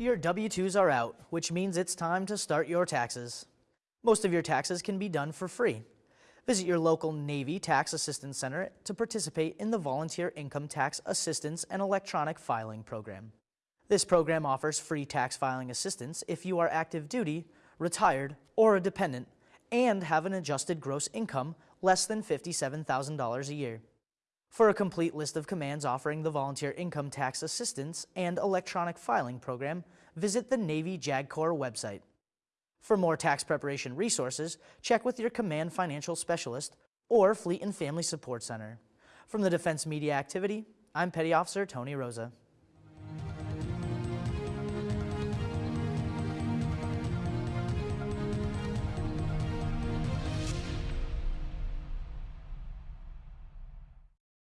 Your W-2s are out, which means it's time to start your taxes. Most of your taxes can be done for free. Visit your local Navy Tax Assistance Center to participate in the Volunteer Income Tax Assistance and Electronic Filing Program. This program offers free tax filing assistance if you are active duty, retired, or a dependent, and have an adjusted gross income less than $57,000 a year. For a complete list of commands offering the Volunteer Income Tax Assistance and Electronic Filing Program, visit the Navy JAG Corps website. For more tax preparation resources, check with your Command Financial Specialist or Fleet and Family Support Center. From the Defense Media Activity, I'm Petty Officer Tony Rosa.